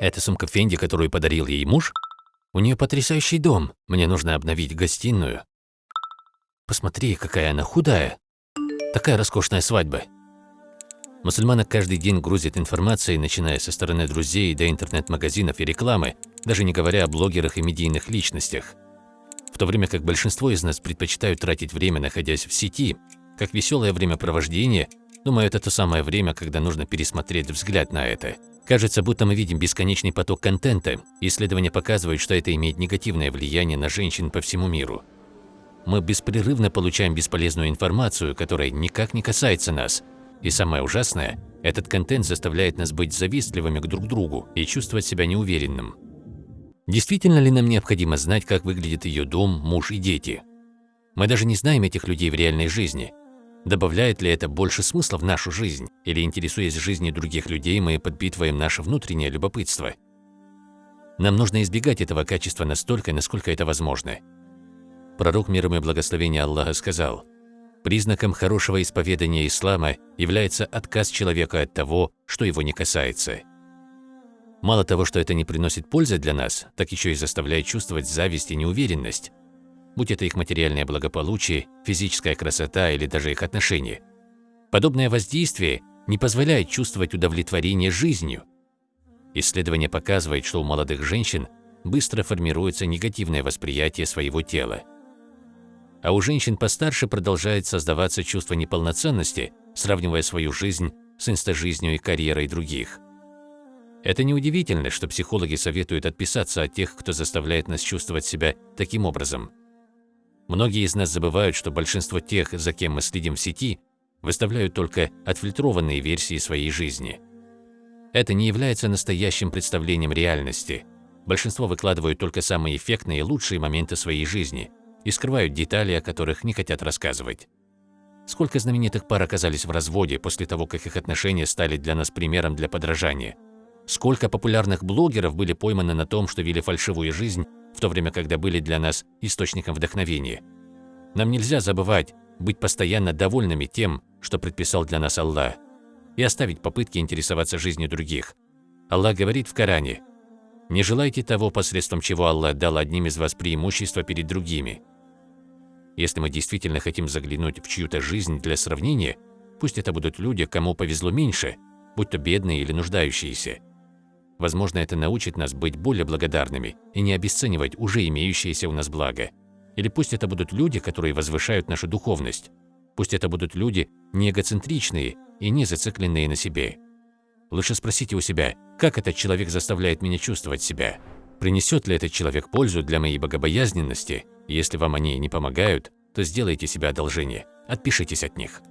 Это сумка Фенди, которую подарил ей муж? У нее потрясающий дом. Мне нужно обновить гостиную. Посмотри, какая она худая. Такая роскошная свадьба. Мусульманок каждый день грузит информацией, начиная со стороны друзей до интернет-магазинов и рекламы, даже не говоря о блогерах и медийных личностях. В то время как большинство из нас предпочитают тратить время, находясь в сети, как веселое времяпровождение, думаю, это то самое время, когда нужно пересмотреть взгляд на это. Кажется, будто мы видим бесконечный поток контента, исследования показывают, что это имеет негативное влияние на женщин по всему миру. Мы беспрерывно получаем бесполезную информацию, которая никак не касается нас. И самое ужасное, этот контент заставляет нас быть завистливыми к друг другу и чувствовать себя неуверенным. Действительно ли нам необходимо знать, как выглядит ее дом, муж и дети? Мы даже не знаем этих людей в реальной жизни. Добавляет ли это больше смысла в нашу жизнь? Или, интересуясь жизнью других людей, мы подпитываем наше внутреннее любопытство? Нам нужно избегать этого качества настолько, насколько это возможно. Пророк миром и благословения Аллаха сказал, «Признаком хорошего исповедания ислама является отказ человека от того, что его не касается». Мало того, что это не приносит пользы для нас, так еще и заставляет чувствовать зависть и неуверенность, будь это их материальное благополучие, физическая красота или даже их отношения. Подобное воздействие не позволяет чувствовать удовлетворение жизнью. Исследование показывает, что у молодых женщин быстро формируется негативное восприятие своего тела. А у женщин постарше продолжает создаваться чувство неполноценности, сравнивая свою жизнь с инстажизнью и карьерой других. Это неудивительно, что психологи советуют отписаться от тех, кто заставляет нас чувствовать себя таким образом. Многие из нас забывают, что большинство тех, за кем мы следим в сети, выставляют только отфильтрованные версии своей жизни. Это не является настоящим представлением реальности. Большинство выкладывают только самые эффектные и лучшие моменты своей жизни и скрывают детали, о которых не хотят рассказывать. Сколько знаменитых пар оказались в разводе после того, как их отношения стали для нас примером для подражания – Сколько популярных блогеров были пойманы на том, что вели фальшивую жизнь, в то время, когда были для нас источником вдохновения. Нам нельзя забывать быть постоянно довольными тем, что предписал для нас Аллах, и оставить попытки интересоваться жизнью других. Аллах говорит в Коране, «Не желайте того, посредством чего Аллах дал одним из вас преимущество перед другими». Если мы действительно хотим заглянуть в чью-то жизнь для сравнения, пусть это будут люди, кому повезло меньше, будь то бедные или нуждающиеся – Возможно, это научит нас быть более благодарными и не обесценивать уже имеющееся у нас благо. Или пусть это будут люди, которые возвышают нашу духовность. Пусть это будут люди не эгоцентричные и не зацикленные на себе. Лучше спросите у себя, как этот человек заставляет меня чувствовать себя? Принесет ли этот человек пользу для моей богобоязненности? Если вам они не помогают, то сделайте себе одолжение, отпишитесь от них.